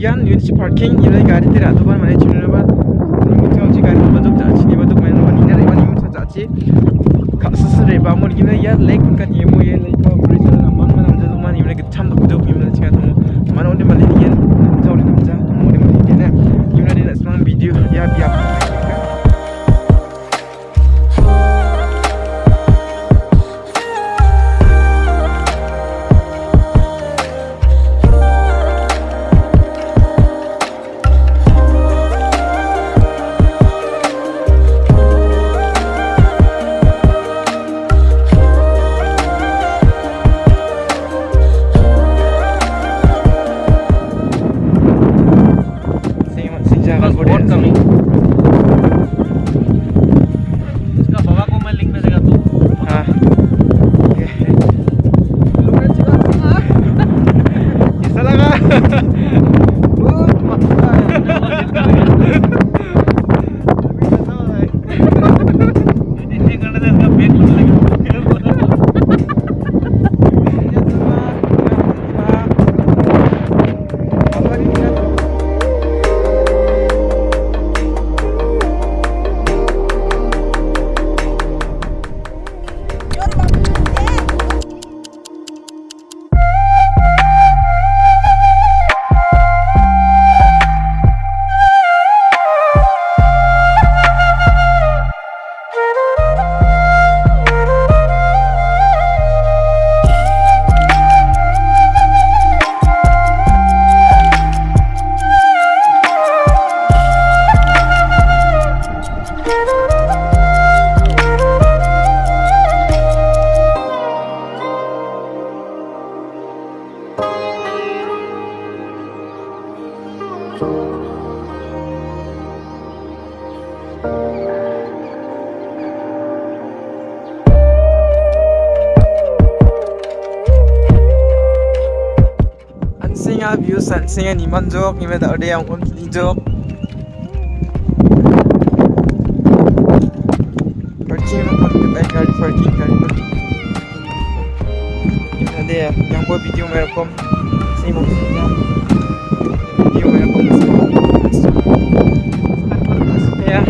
Yan Unity Parking Yarai gari tera dobar mane chunra ba Nimitka uchi gari badok jachi ni badok mane wani nare wani mutsa jachi Kasus re ba mor gina ya lake kunka ni mo ye lake ba buri tera na man manam jadu man imre ke cham dok dok imre chika tomo Man onde male ni yan Tawli namja tomo onde male ni yan Imre dina smang video ya biya everybody. anh sinh a view san sinh anh iman jok ni me da de ang on ni jok ada yang buat video merekom saya mau singa video merekom ya.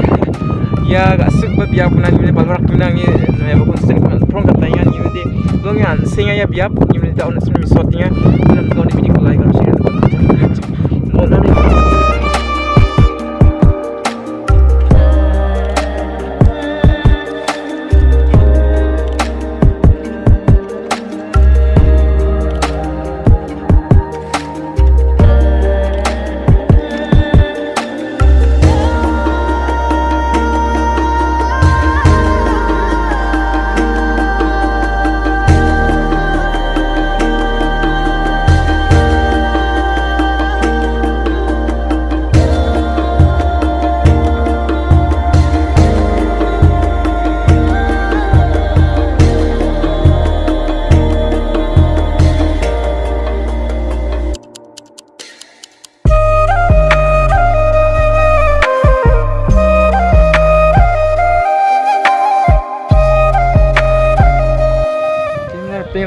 Ya agak suk biar pun nanti balak tunang ni. Ya bukan sering prong kata yang ni mesti dongan singa ya biar ni mesti tahun sebelum shootingnya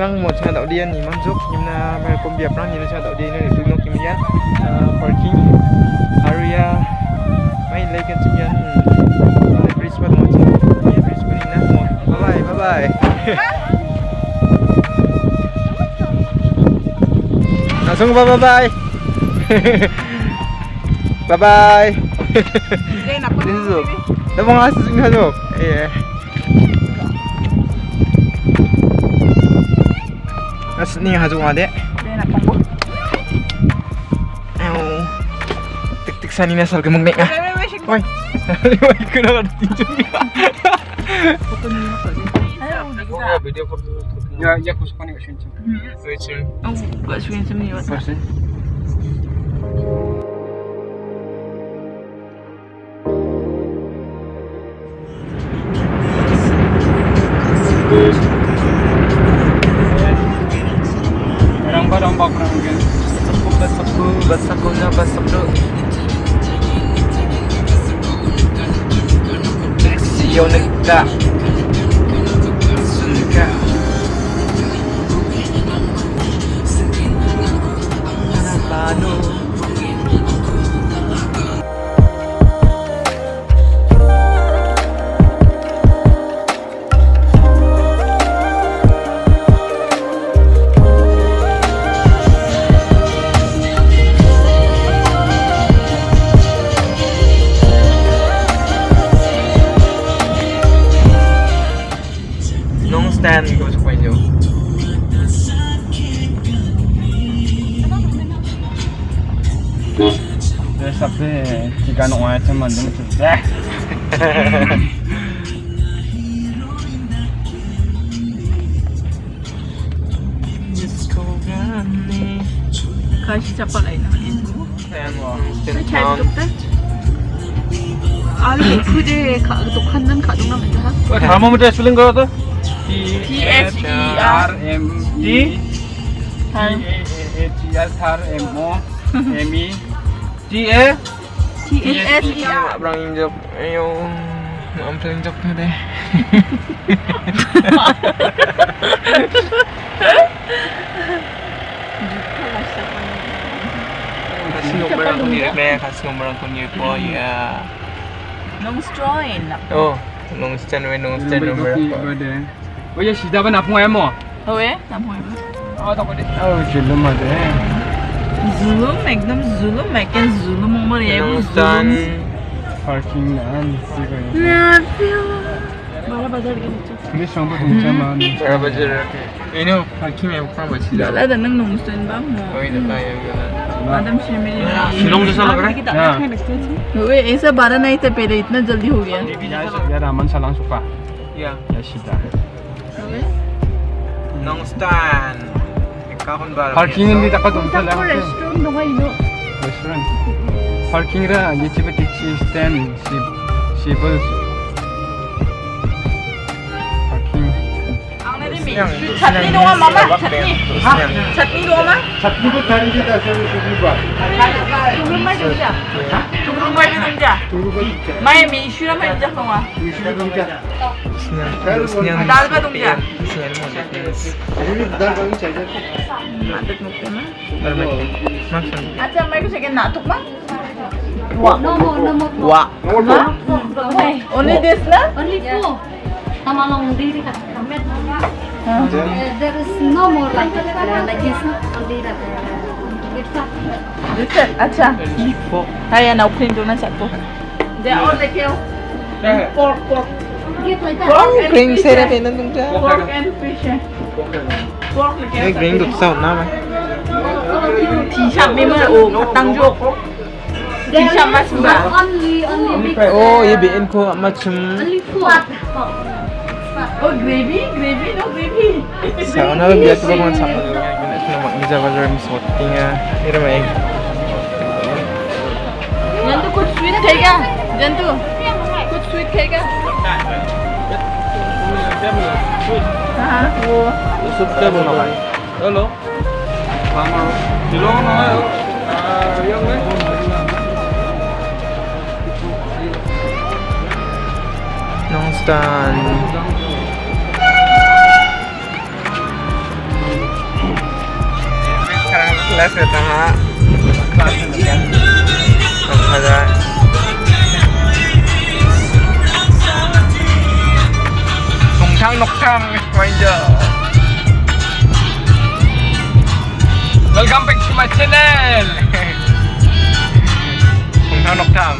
năng một xe tạo điện thì mang giúp nhưng là về công việc năng nhìn xe tạo điện để tôi nó kiếm nhận parking area mấy lấy cái chứng nhận Brisbane một chiếc Brisbane nát một bye bye bye bye. À, xong bye bye bye. Bye bye. Đến rồi. Đã mong là sự dừng thôi yeah. Ni haju ngade. Ayo. Tik tik sani na sal gemeng nek. Oi. Oi kena ada tinju ni. Ni apa sih? Ayo video ni barang bak orang kan. Sapu basaku basaku na basaku. Sio neka. Neka. 네가 너한테만 넘쳤대 Kaj siapa lain? Macam tu kan? Ali, kuje kak tu kandang kak tu nama dah. 다음부터 스링 걸어도 T S E R M E D T A A A T S R M O M E D A TSS ya. Abang injap. Ayo. Ambil injap tu deh. Kasih nombor aku ni, saya kasih nombor aku ni for ya. Long strain. Oh, long strain, we long strain nombor aku. Eh. Oh ya, si dapat nak pun mo? Oh eh, nak pun emo. Oh tak boleh. Oh jelas macam. Eh. 래. 아우, 질름하대. Zulum, ekdom zulum, meken zulum umur ya bu Nung stand... zulum. 파킹 안 찍어요. Nerede? Bana bazar gelecek. 근데 정보 동자만. Para ba dyan? Yun yung parking may bukang ba sila? Wala da nang nung stand ba mo? Okay na tayo gano'n. Madam Shimili. Shillong जैसा लग रहा है हाँ वे ऐसा बारह नहीं था पहले इतना जल्दी हो गया या रामन सलाम सुपा Yeah. या सीधा Nung stand. parking ni dapat unta lang restaurant do ngay lo restaurant parking ra ye chibe tik si stand si si bus parking ang na rin chutney do nga mama chutney ha chutney do nga chutney ko thari ji ta sa sugi ba sugi ma jo ja ha rumah Indah. Mai mi isyura mai Indah kawa. Isyura Indah. Dal ka tum ja. Dal ka tum ja. Madat mukte na. Acha mai ko second na tuk ma. Wa. No more, no more. Wa. No more. Only this na? Only four. Tamalong diri ka. Kamet. There is no more like like this. Only that. acha. Haya na ukweli ndio unachapo. They all the kill. Pork pork. Pork. Pork and fish. Eh? Pork and fish. Eh. Pork oh, and fish. Pork and fish. Pork and fish. Pork and fish. Pork and fish. Pork and fish. Pork and fish. Pork and fish. Pork and fish. Pork. Pork and fish. Pork and fish. Pork and Kaya mag-isa sweet kaya. Jantu. Kuch sweet kaya. हाँ वो सुबह बोला भाई हेलो मामा दिलो ना แล้วเสร็จนะฮะทำไปได้สงช่างนกช่างไม่เยอะ Welcome back to my channel ผงทางนกช่าง